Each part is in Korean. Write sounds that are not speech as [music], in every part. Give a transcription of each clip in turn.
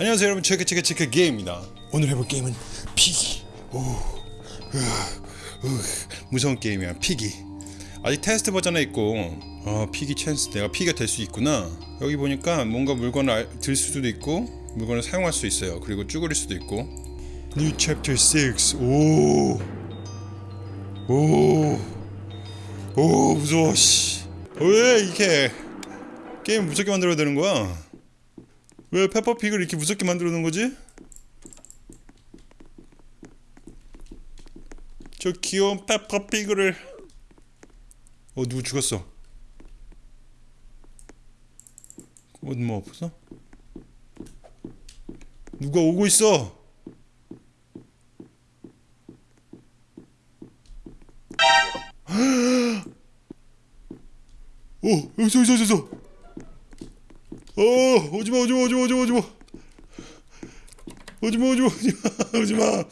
안녕하세요 여러분. 체크 체크 체크 게임입니다. 오늘 해볼 게임은 Piggy. 오, 으, 으, 무서운 게임이야. Piggy. 아직 테스트 버전에 있고 어 Piggy 찬스 내가 Piggy가 될 수 있구나. 여기 보니까 뭔가 물건을 알- 들 수도 있고 물건을 사용할 수 있어요. 그리고 쭈그릴 수도 있고. New Chapter 6 오, 오, 오 무서워 씨. 왜 이렇게 게임 무섭게 만들어야 되는 거야? 왜 페퍼피그를 이렇게 무섭게 만들어 놓은 거지? 저 귀여운 페퍼피그를 어 누구 죽었어? 어뭐 없어? 누가 오고 있어? 오 [gasps] 여기서 여기서 여기서 어, 오지마, 오지마, 오지마, 오지마, 오지마. 오지마, 오지마, 오지마,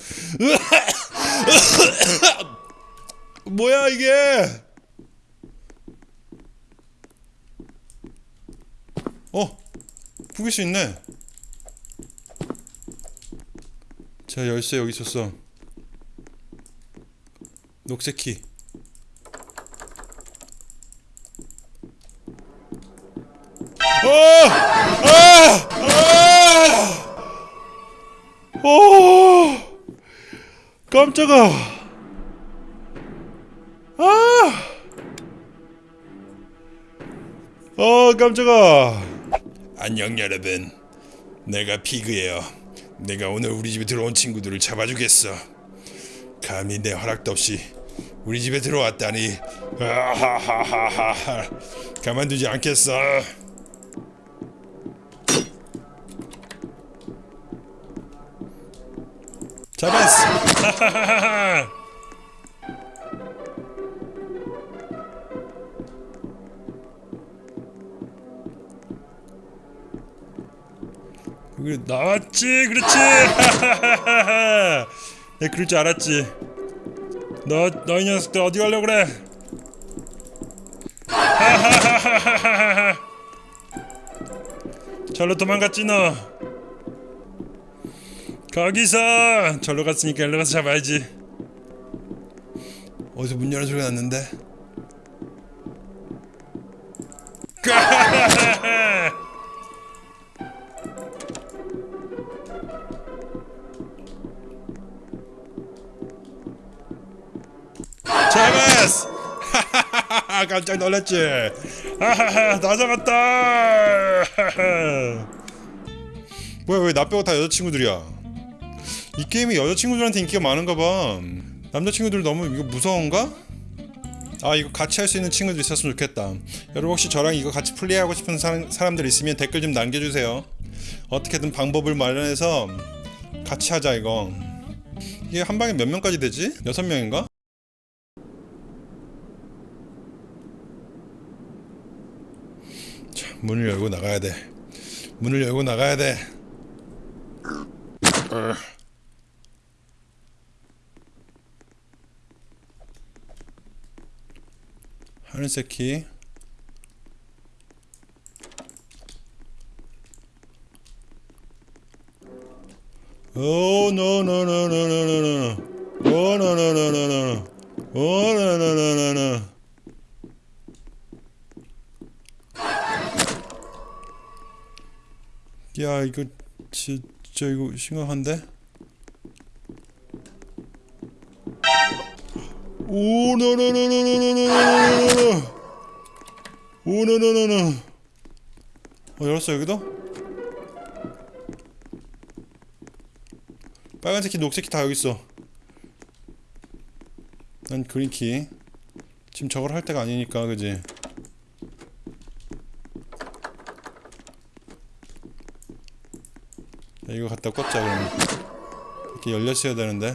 뭐야, 이게? 어, 구길 수 있네. 자, 열쇠 여기 있었어. 녹색 키. 아! 아! 오! 깜짝아. 아! 어, 깜짝아. 안녕 여러분. 내가 피그예요. 내가 오늘 우리 집에 들어온 친구들을 잡아주겠어. 감히 내 허락도 없이 우리 집에 들어왔다니. 아하하하하. 가만두지 않겠어. [laughs] 나왔지, 그렇지. [laughs] 내 그럴 줄 알았지. 너, 너이 녀석들 어디 가려고 그래? [laughs] 절로 도망갔지 너. 거기서 절로 갔으니까 일로 가서 잡아야지. 어디서 문 여는 소리가 났는데? [laughs] 잡았어! [laughs] 깜짝 놀랐지? 하하하 [laughs] 다 잡았다! 뭐야 왜 나 빼고 다 여자친구들이야 이 게임이 여자친구들한테 인기가 많은가 봐 남자친구들 너무 이거 무서운가? 아 이거 같이 할 수 있는 친구들 있었으면 좋겠다 여러분 혹시 저랑 이거 같이 플레이하고 싶은 사람, 사람들 있으면 댓글 좀 남겨주세요 어떻게든 방법을 마련해서 같이 하자 이거 이게 한 방에 몇 명까지 되지? 여섯 명인가? 자, 문을 열고 나가야 돼 문을 열고 나가야 돼 어. 하늘색 키 오, 노, 노, 노, 노, 노, 노, 노. 오, 노, 노, 노, 노, 노, 노. 오, 노, 노, 노, 노, 노. 야, 이거 진짜 이거 심각한데? 오, 노, 노, 노, 노, 노, 노, no, no, no, no. 오, 노, 노, 노, 노. 어, 열었어, 여기도? 빨간색 키, 녹색 키 다 여기 있어. 난 green key. 지금 저걸 할 때가 아니니까, 그지? 자, 이거 갖다 꽂자 그러면. 이렇게 열렸어야 되는데.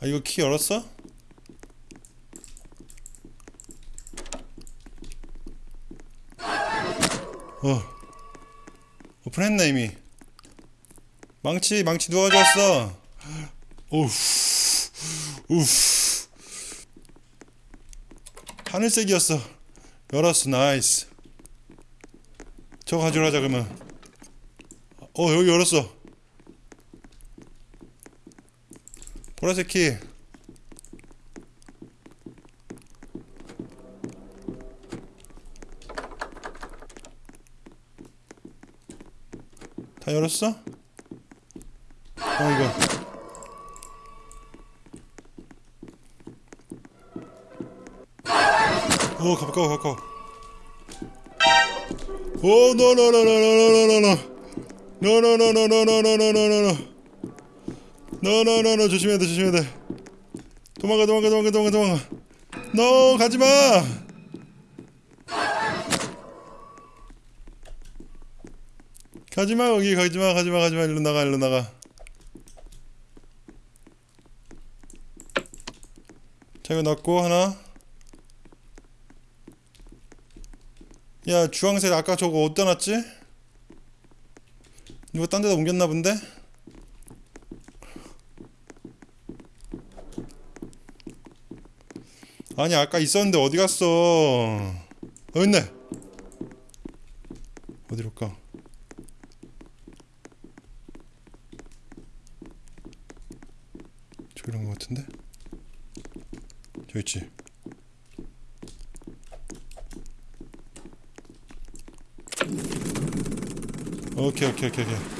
아 이거 키 열었어? 어. 오픈했네 이미. 망치 망치 누가 가져왔어. 오우 우후. 하늘색이었어. 열었어 nice. 저거 가져가자 그러면. 어 여기 열었어 보라색 키 다 열었어? 어 이거 오 가까워 가까워 오 노노노노노노노노 노노노노노노노노노노 노노노노 조심해야 돼 조심해야 돼. 도망가 도망가 도망가 도망가 도망가. 너 가지마! 가지마 거기 가지마 가지마 가지마. 일로 나가 일로 나가. 자 이거 넣고 하나. 야 주황색 아까 저거 어디다 놨지? 누가 딴 데다 옮겼나 본데? 아니 아까 있었는데 어디 갔어? 어 있네? 어디로 가? 저기 이런 거 같은데? 저기 있지. 오케이 오케이 오케이 오케이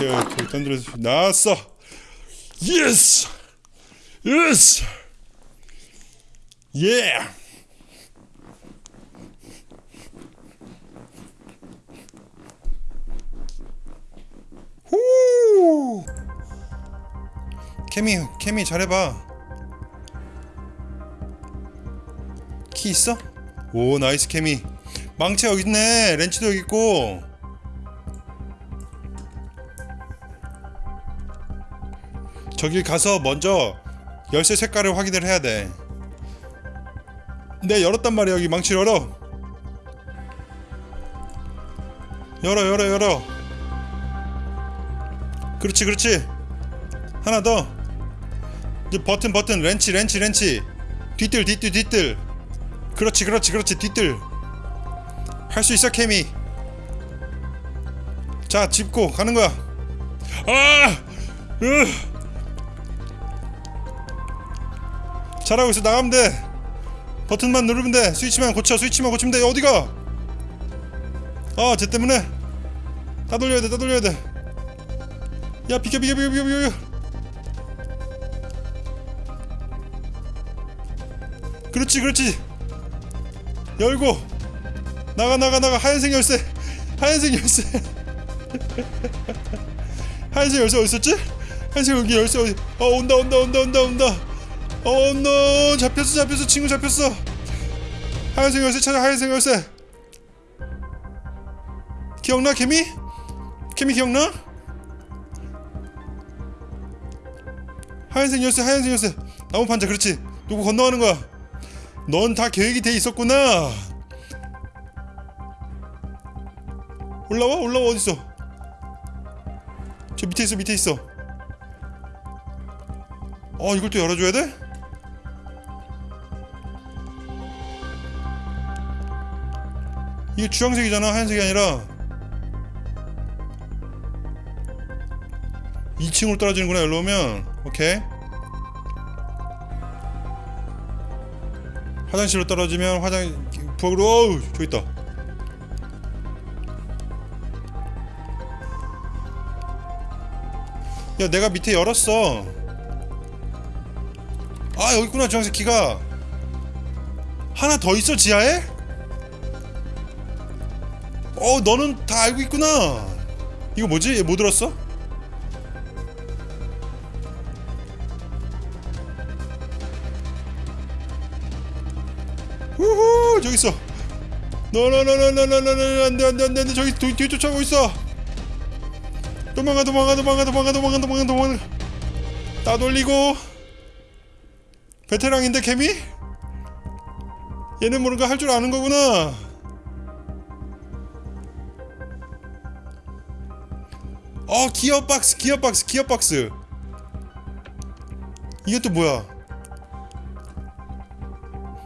오케이 오케이 던들어서 나왔어. 예스 예스 예 후 케미 케미 잘해봐. 키 있어? 오 나이스 케미. 망치 여기 있네. 렌치도 여기 있고 저기 가서 먼저 열쇠 색깔을 확인을 해야 돼. 네 열었단 말이야 여기 망치 열어. 열어 열어 열어. 그렇지 그렇지. 하나 더. 이제 버튼 버튼 렌치 렌치 렌치. 뒤뜰 뒤뜰 뒤뜰. 그렇지 그렇지 그렇지 뒤뜰. 할 수 있어 케미. 자 짚고 가는 거야. 아! 으! 잘하고 있어. 나가면 돼. 버튼만 누르면 돼. 스위치만 고쳐. 스위치만 고치면 돼. 어디가? 아쟤 때문에. 따돌려야 돼. 따돌려야 돼야 비켜 비켜 비켜 비켜 비켜 그렇지 그렇지. 열고. 나가 나가 나가. 하얀색 열쇠. 하얀색 열쇠. [laughs] 하얀색 열쇠 어디 있었지? 하얀색 여기 열쇠 어디 어 온다 온다 온다 온다 온다 어, 노 잡혔어 잡혔어. 친구 잡혔어. 하얀색 열쇠 찾아 하얀색 열쇠. 기억나 개미? 개미 기억나? 하얀색 열쇠 하얀색 열쇠. 나무 판자 그렇지. 누구 건너가는 거야. 넌 다 계획이 돼 있었구나. 올라와? 올라와? 어딨어? 저 밑에 있어 밑에 있어. 어 이걸 또 열어줘야 돼? 이게 주황색이잖아 하얀색이 아니라. 2층으로 떨어지는구나 여기로 오면. 오케이. 화장실로 떨어지면 화장 부엌으로 어우 저기 있다. 야 내가 밑에 열었어. 아 여기 있구나 주황색 키가. 하나 더 있어 지하에? 어 너는 다 알고 있구나. 이거 뭐지? 얘뭐 들었어? 우후 저기 있어. 너너너너너너너너 안돼 안돼 안돼 안돼. 저기 뒤, 뒤 쫓아오고 있어. 도망가 도망가 도망가 도망가 도망가 도망가 도망가. 따돌리고. 베테랑인데 개미? 얘는 뭔가 할 줄 아는 거구나 어 기어 박스 기어 박스 기어 박스. 이게 또 뭐야?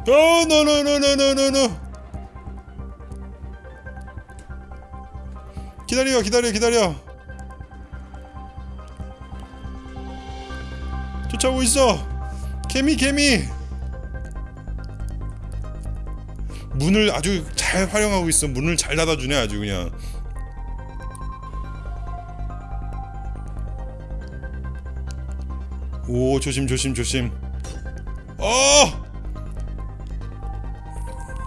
어 노노노노노노노. 기다려 기다려 기다려. 쫓아오고 있어. 개미 개미. 문을 아주 잘 활용하고 있어. 문을 잘 닫아주네 아주 그냥 오 조심 조심 조심. 어!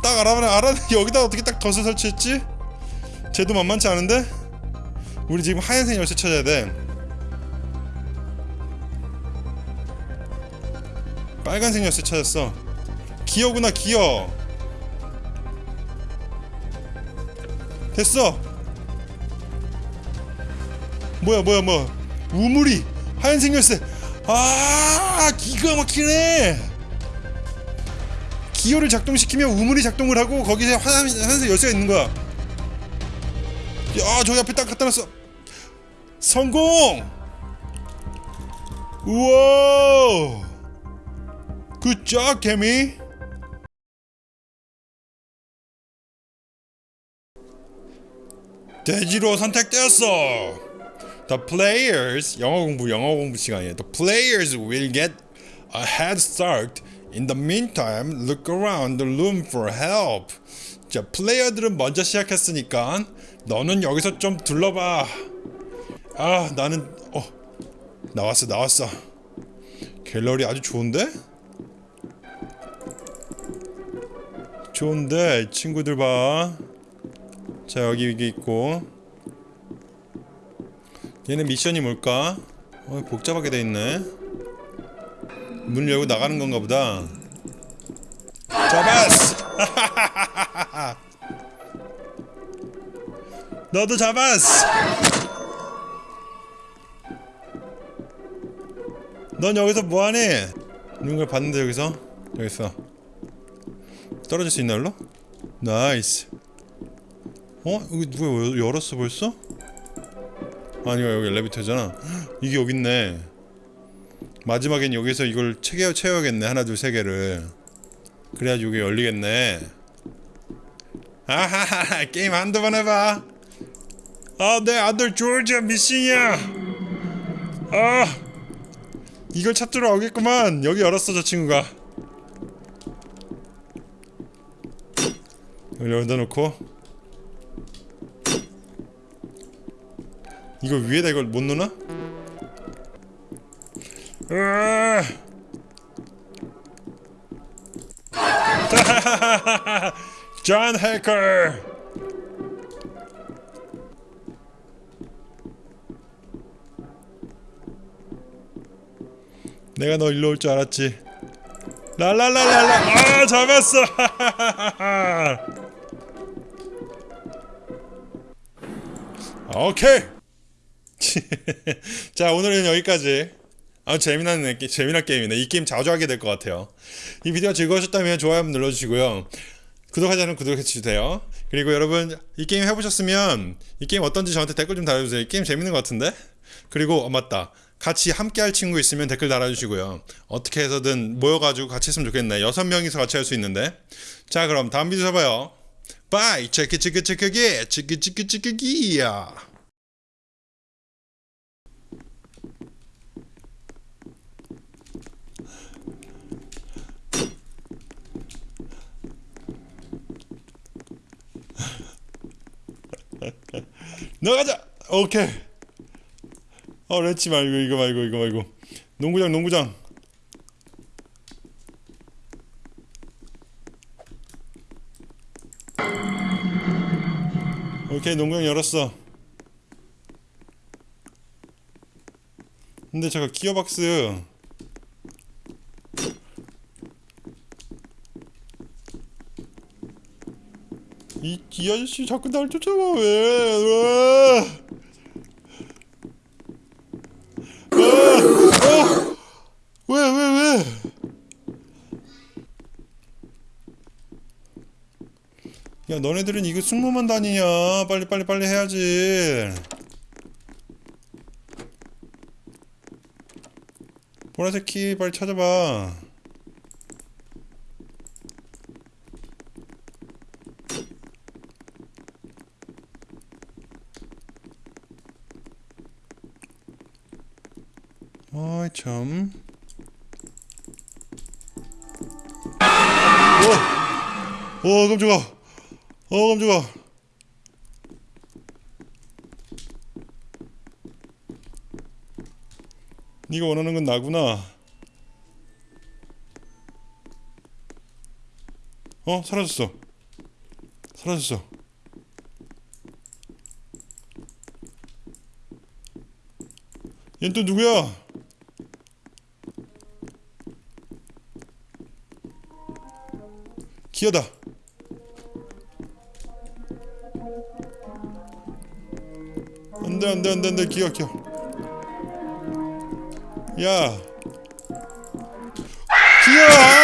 딱 알아보네. 알아 여기다 어떻게 딱 덫을 설치했지? 쟤도 만만치 않은데? 우리 지금 하얀색 열쇠 찾아야 돼. 빨간색 열쇠 찾았어. 기어구나 기어. 됐어. 뭐야 뭐야 뭐야. 우물이 하얀색 열쇠 아 기가 막히네. 기어를 작동시키면 우물이 작동을 하고 거기에 화산, 화산색 열쇠가 있는 거야. 야 저기 앞에 딱 갖다 놨어. 성공! 우와! 굿잡 개미 돼지로 선택되었어 The players 영어 공부 영어 공부 시간이에요. The players will get a head start. In the meantime, look around the room for help. 자, 플레이어들은 먼저 시작했으니까 너는 여기서 좀 둘러봐. 아, 나는 어 나왔어 나왔어. 갤러리 아주 좋은데? 좋은데 친구들 봐. 자 여기 이게 있고. 얘네 미션이 뭘까? 어, 복잡하게 돼 있네. 문 열고 나가는 건가 보다. 잡았어! [laughs] 너도 잡았어! 넌 여기서 뭐하니? 누군가 봤는데 여기서? 여기 있어. 떨어질 수 있나 일로? Nice. 어? 여기 누가 열었어 벌써? 아니요 여기 엘리베이터잖아. 이게 여기 있네. 마지막엔 여기서 이걸 채워, 채워야겠네 하나 둘 세 개를. 그래야지 이게 열리겠네. 아하하 게임 한두 번 해봐. 아내 아들 조지아 미싱이야. 아 이걸 찾으러 오겠구만. 여기 열었어 저 친구가. 여기 열다 놓고 이거 위에다 이걸 못 넣나? [laughs] 존 해커 내가 너 일로 올 줄 알았지. 랄랄랄랄라! 아 잡았어! [laughs] 오케이 [laughs] 자 오늘은 여기까지. 아 재미난 재미난 게임이네. 이 게임 자주 하게 될 것 같아요. 이 비디오가 즐거우셨다면 좋아요 한번 눌러주시고요. 구독하지 않으면 구독해주세요. 그리고 여러분 이 게임 해보셨으면 이 게임 어떤지 저한테 댓글 좀 달아주세요. 이 게임 재밌는 것 같은데? 그리고 어 맞다. 같이 함께 할 친구 있으면 댓글 달아주시고요. 어떻게 해서든 모여가지고 같이 했으면 좋겠네. 여섯 명이서 같이 할 수 있는데? 자 그럼 다음 비디오에서 봐요. 바이! 체크 체크 체크기 체크 체크 체크기야 나가자! 오케이. 어 렛지 말고 이거 말고 이거 말고. 농구장 농구장. 오케이 농구장 열었어. 근데 잠깐 기어박스 이, 이 아저씨 자꾸 날 쫓아와 왜? 왜? 왜, 왜, 왜? 야, 너네들은 이거 승무만 다니냐? 빨리, 빨리, 빨리 해야지. 보라색 키 빨리 찾아봐. 오, 오 깜짝아. 어 깜짝아. 네가 원하는 건 나구나. 어 사라졌어. 사라졌어. 얜 또 누구야? 기어다. 안돼 안돼 안돼 안돼 기어 기어. 야. 기어!